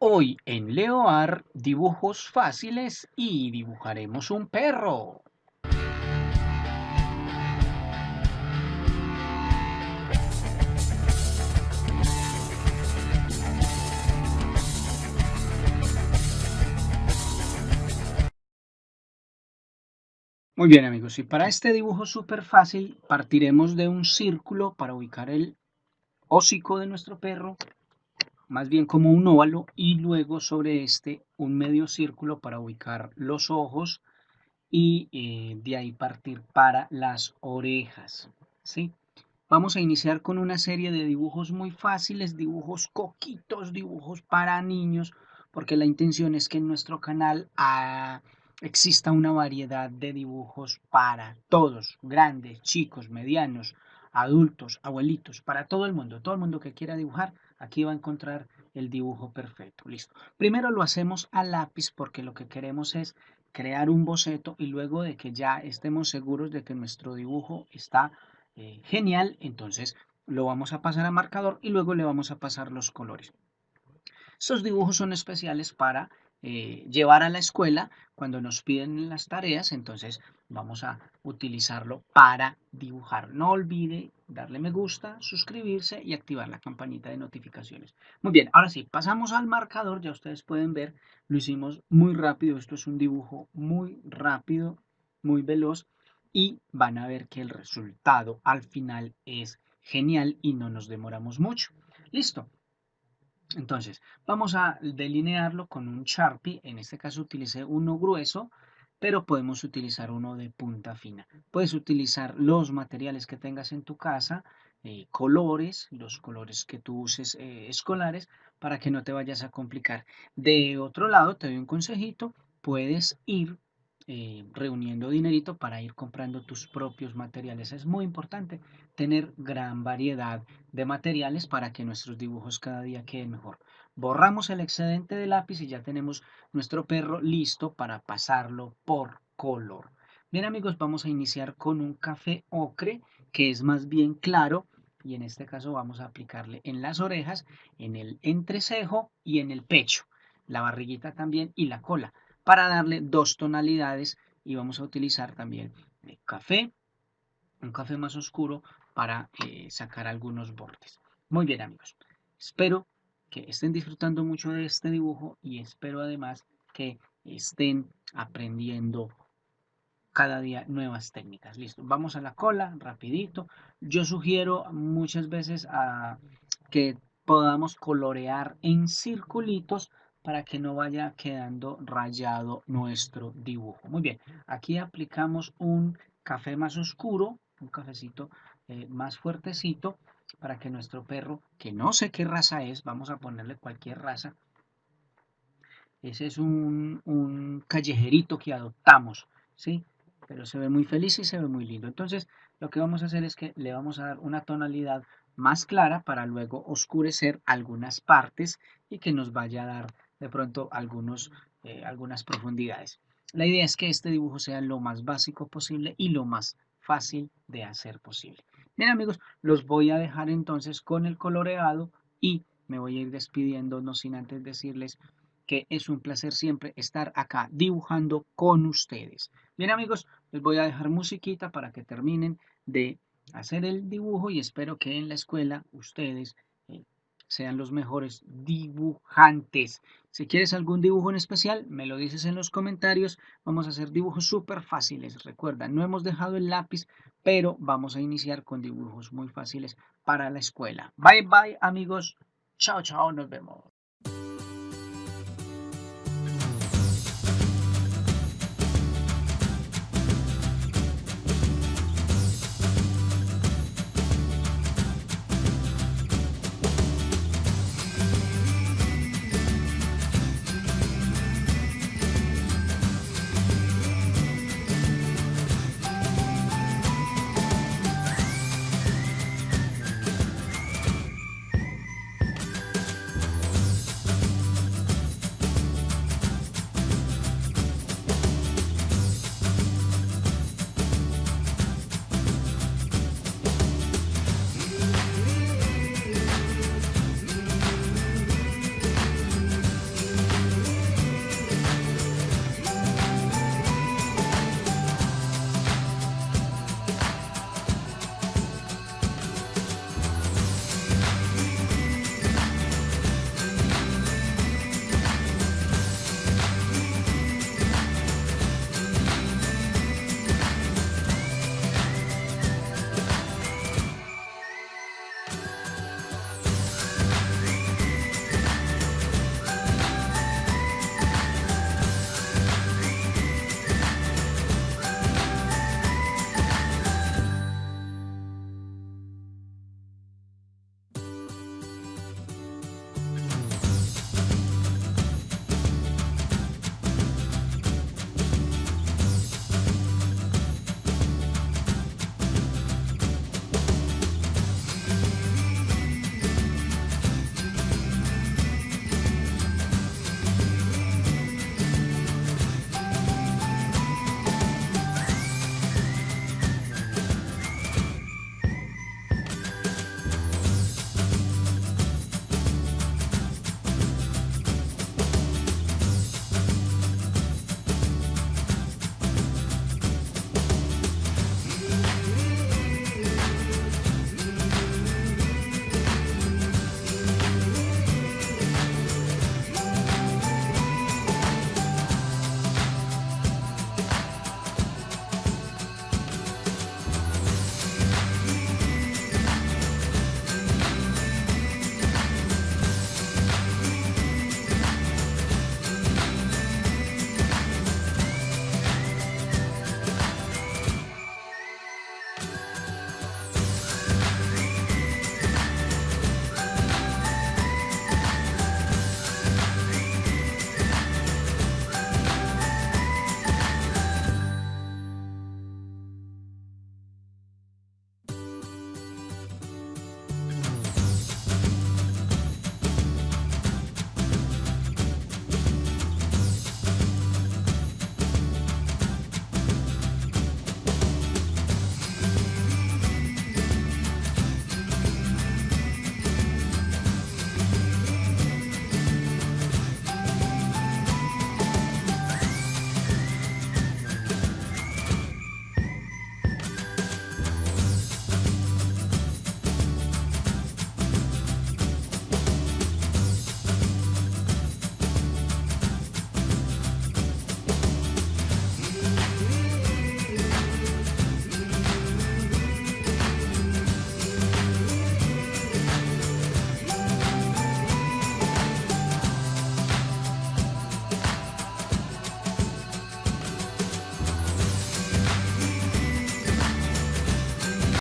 Hoy en Leoar dibujos fáciles y dibujaremos un perro. Muy bien amigos, y para este dibujo súper fácil partiremos de un círculo para ubicar el hocico de nuestro perro más bien como un óvalo y luego sobre este un medio círculo para ubicar los ojos y eh, de ahí partir para las orejas. ¿sí? Vamos a iniciar con una serie de dibujos muy fáciles, dibujos coquitos, dibujos para niños, porque la intención es que en nuestro canal ah, exista una variedad de dibujos para todos, grandes, chicos, medianos, adultos, abuelitos, para todo el mundo, todo el mundo que quiera dibujar, aquí va a encontrar el dibujo perfecto. Listo. Primero lo hacemos a lápiz porque lo que queremos es crear un boceto y luego de que ya estemos seguros de que nuestro dibujo está eh, genial, entonces lo vamos a pasar a marcador y luego le vamos a pasar los colores. Estos dibujos son especiales para eh, llevar a la escuela cuando nos piden las tareas, entonces vamos a utilizarlo para dibujar. No olvide darle me gusta, suscribirse y activar la campanita de notificaciones. Muy bien, ahora sí, pasamos al marcador, ya ustedes pueden ver, lo hicimos muy rápido, esto es un dibujo muy rápido, muy veloz y van a ver que el resultado al final es genial y no nos demoramos mucho. Listo, entonces, vamos a delinearlo con un Sharpie. En este caso utilicé uno grueso, pero podemos utilizar uno de punta fina. Puedes utilizar los materiales que tengas en tu casa, eh, colores, los colores que tú uses eh, escolares, para que no te vayas a complicar. De otro lado, te doy un consejito, puedes ir eh, reuniendo dinerito para ir comprando tus propios materiales. Es muy importante tener gran variedad de materiales para que nuestros dibujos cada día queden mejor. Borramos el excedente de lápiz y ya tenemos nuestro perro listo para pasarlo por color. Bien amigos, vamos a iniciar con un café ocre que es más bien claro y en este caso vamos a aplicarle en las orejas, en el entrecejo y en el pecho, la barriguita también y la cola para darle dos tonalidades y vamos a utilizar también café, un café más oscuro para eh, sacar algunos bordes. Muy bien amigos, espero que estén disfrutando mucho de este dibujo y espero además que estén aprendiendo cada día nuevas técnicas. Listo, vamos a la cola, rapidito. Yo sugiero muchas veces a que podamos colorear en circulitos para que no vaya quedando rayado nuestro dibujo. Muy bien, aquí aplicamos un café más oscuro, un cafecito eh, más fuertecito, para que nuestro perro, que no sé qué raza es, vamos a ponerle cualquier raza, ese es un, un callejerito que adoptamos, ¿sí? Pero se ve muy feliz y se ve muy lindo. Entonces, lo que vamos a hacer es que le vamos a dar una tonalidad más clara para luego oscurecer algunas partes y que nos vaya a dar de pronto algunos, eh, algunas profundidades. La idea es que este dibujo sea lo más básico posible y lo más fácil de hacer posible. Bien amigos, los voy a dejar entonces con el coloreado y me voy a ir despidiendo, no sin antes decirles que es un placer siempre estar acá dibujando con ustedes. Bien amigos, les voy a dejar musiquita para que terminen de hacer el dibujo y espero que en la escuela ustedes sean los mejores dibujantes. Si quieres algún dibujo en especial, me lo dices en los comentarios. Vamos a hacer dibujos súper fáciles. Recuerda, no hemos dejado el lápiz, pero vamos a iniciar con dibujos muy fáciles para la escuela. Bye bye amigos. Chao, chao, nos vemos.